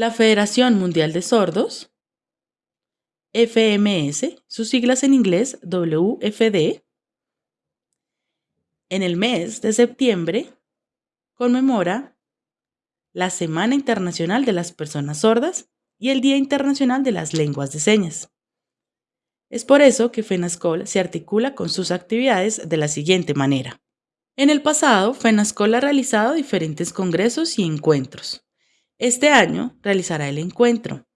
La Federación Mundial de Sordos, FMS, sus siglas en inglés WFD, en el mes de septiembre conmemora la Semana Internacional de las Personas Sordas y el Día Internacional de las Lenguas de Señas. Es por eso que FENASCOL se articula con sus actividades de la siguiente manera. En el pasado, FENASCOL ha realizado diferentes congresos y encuentros. Este año realizará el encuentro,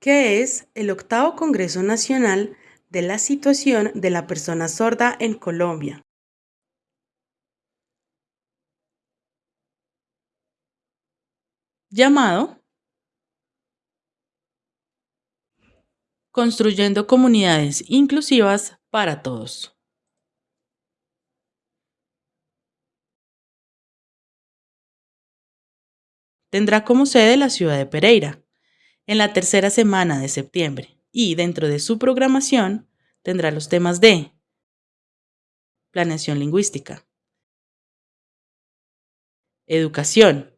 que es el octavo Congreso Nacional de la Situación de la Persona Sorda en Colombia. llamado Construyendo comunidades inclusivas para todos. Tendrá como sede la ciudad de Pereira, en la tercera semana de septiembre, y dentro de su programación tendrá los temas de planeación lingüística, educación,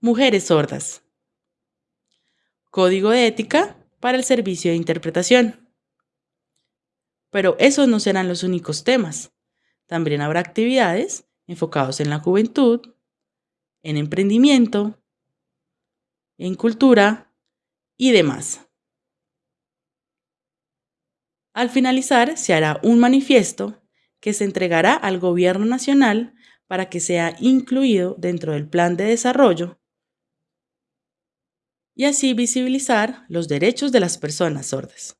mujeres sordas, Código de ética para el servicio de interpretación. Pero esos no serán los únicos temas. También habrá actividades enfocados en la juventud, en emprendimiento, en cultura y demás. Al finalizar, se hará un manifiesto que se entregará al Gobierno Nacional para que sea incluido dentro del Plan de Desarrollo y así visibilizar los derechos de las personas sordas.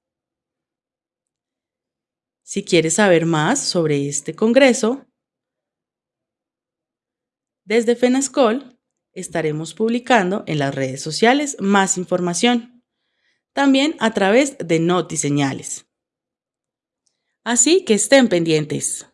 Si quieres saber más sobre este congreso, desde FENASCOL estaremos publicando en las redes sociales más información, también a través de Notiseñales. Así que estén pendientes.